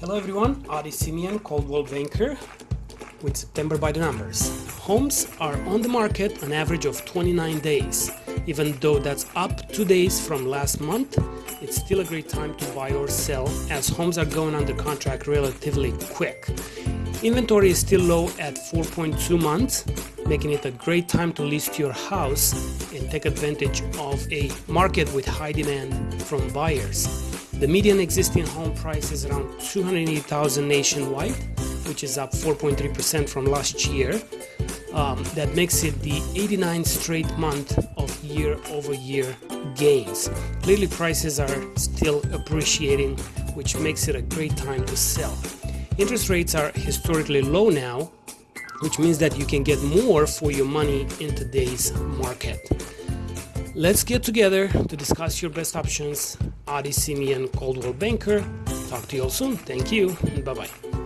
Hello everyone, Adi Simeon, Coldwell Banker with September by the numbers. Homes are on the market an average of 29 days. Even though that's up two days from last month, it's still a great time to buy or sell as homes are going under contract relatively quick. Inventory is still low at 4.2 months, making it a great time to list your house and take advantage of a market with high demand from buyers. The median existing home price is around 280,000 nationwide, which is up 4.3% from last year. Um, that makes it the 89th straight month of year-over-year gains. Clearly, prices are still appreciating, which makes it a great time to sell. Interest rates are historically low now, which means that you can get more for your money in today's market. Let's get together to discuss your best options. Adi Simeon, Coldwell Banker. Talk to you all soon. Thank you. And bye bye.